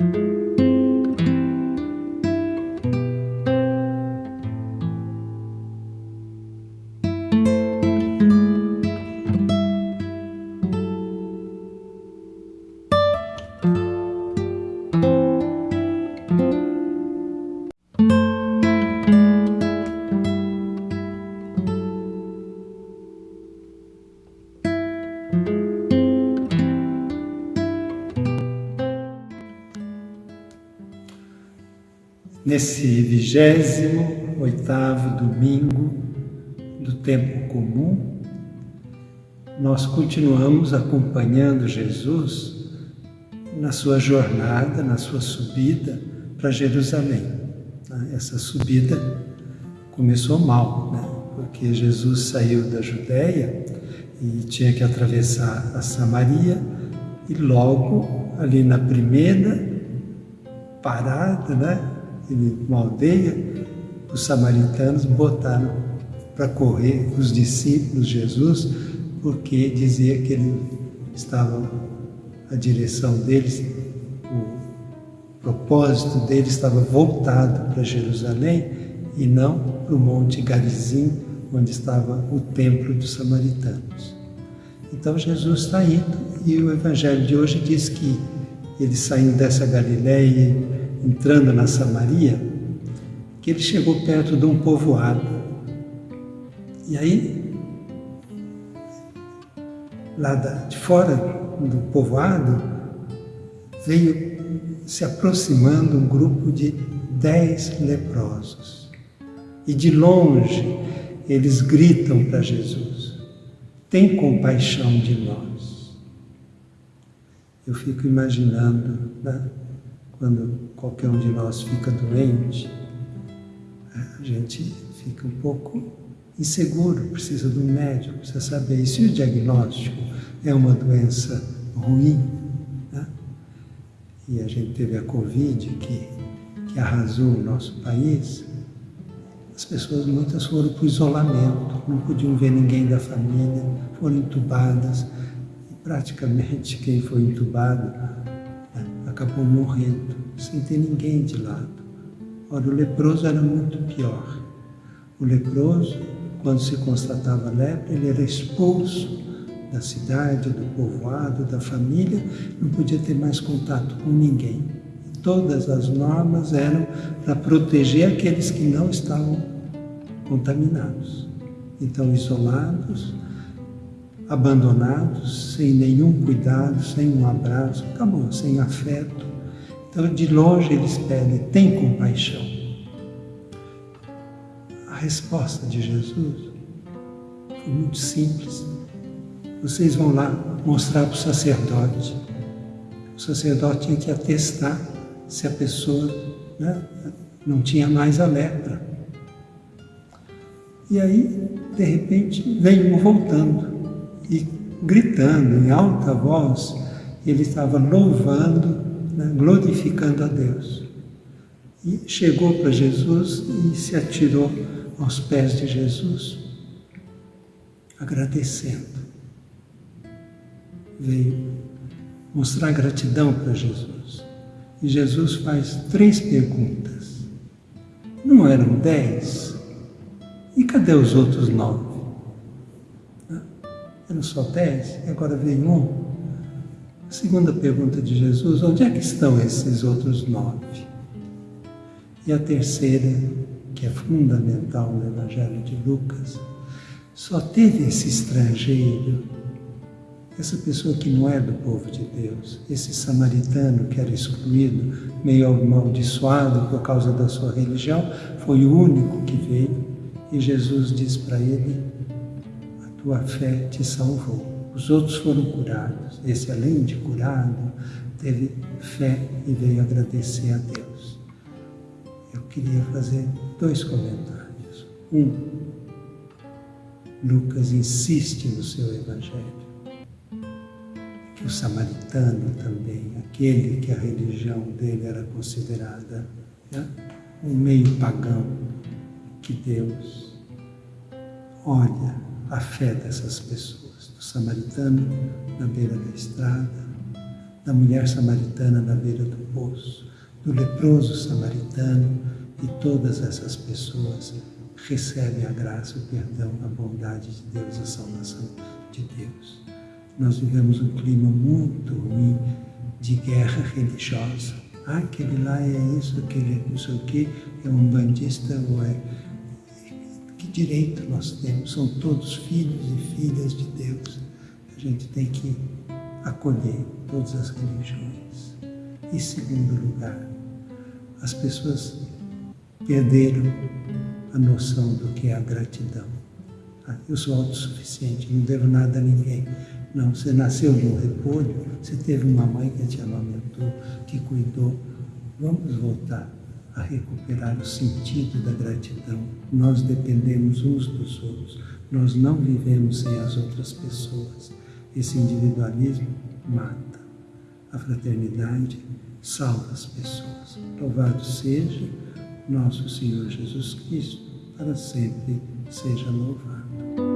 Música Nesse vigésimo oitavo domingo do tempo comum, nós continuamos acompanhando Jesus na sua jornada, na sua subida para Jerusalém. Essa subida começou mal, né? porque Jesus saiu da Judéia e tinha que atravessar a Samaria e logo ali na primeira parada, né? Uma aldeia, os samaritanos botaram para correr os discípulos de Jesus, porque dizia que ele estava, a direção deles, o propósito dele estava voltado para Jerusalém e não para o Monte Garizim, onde estava o templo dos samaritanos. Então Jesus está indo e o Evangelho de hoje diz que ele saindo dessa Galiléia entrando na Samaria, que ele chegou perto de um povoado. E aí, lá de fora do povoado, veio se aproximando um grupo de dez leprosos. E de longe eles gritam para Jesus: Tem compaixão de nós. Eu fico imaginando, né? Quando qualquer um de nós fica doente, a gente fica um pouco inseguro, precisa de um médico, precisa saber. E se o diagnóstico é uma doença ruim, né? e a gente teve a Covid que, que arrasou o nosso país, as pessoas muitas foram para o isolamento, não podiam ver ninguém da família, foram entubadas, e praticamente quem foi entubado acabou morrendo, sem ter ninguém de lado. Ora, o leproso era muito pior. O leproso, quando se constatava lepra, ele era expulso da cidade, do povoado, da família, não podia ter mais contato com ninguém. Todas as normas eram para proteger aqueles que não estavam contaminados. Então, isolados, abandonados, sem nenhum cuidado, sem um abraço, acabou, sem afeto. Então, de longe eles pedem, tem compaixão. A resposta de Jesus foi muito simples. Vocês vão lá mostrar para o sacerdote. O sacerdote tinha que atestar se a pessoa né, não tinha mais a lepra. E aí, de repente, vem um voltando e gritando em alta voz, ele estava louvando, né, glorificando a Deus. E chegou para Jesus e se atirou aos pés de Jesus, agradecendo. Veio mostrar gratidão para Jesus. E Jesus faz três perguntas. Não eram dez? E cadê os outros nove? Eram só dez e agora vem um. A segunda pergunta de Jesus, onde é que estão esses outros nove? E a terceira, que é fundamental no Evangelho de Lucas, só teve esse estrangeiro, essa pessoa que não é do povo de Deus, esse samaritano que era excluído, meio amaldiçoado por causa da sua religião, foi o único que veio e Jesus diz para ele: tua fé te salvou. Os outros foram curados. Esse, além de curado, teve fé e veio agradecer a Deus. Eu queria fazer dois comentários. Um, Lucas insiste no seu Evangelho que o samaritano também, aquele que a religião dele era considerada né, um meio pagão, que Deus olha a fé dessas pessoas, do samaritano na beira da estrada, da mulher samaritana na beira do poço, do leproso samaritano e todas essas pessoas recebem a graça, o perdão, a bondade de Deus, a salvação de Deus. Nós vivemos um clima muito ruim de guerra religiosa. Ah, aquele lá é isso, aquele é não sei o é um bandista ou é direito nós temos, são todos filhos e filhas de Deus. A gente tem que acolher todas as religiões. E segundo lugar, as pessoas perderam a noção do que é a gratidão. Ah, eu sou autossuficiente, não devo nada a ninguém. Não, você nasceu no repolho, você teve uma mãe que te amamentou, que cuidou. Vamos voltar a recuperar o sentido da gratidão. Nós dependemos uns dos outros. Nós não vivemos sem as outras pessoas. Esse individualismo mata. A fraternidade salva as pessoas. Louvado seja nosso Senhor Jesus Cristo, para sempre seja louvado.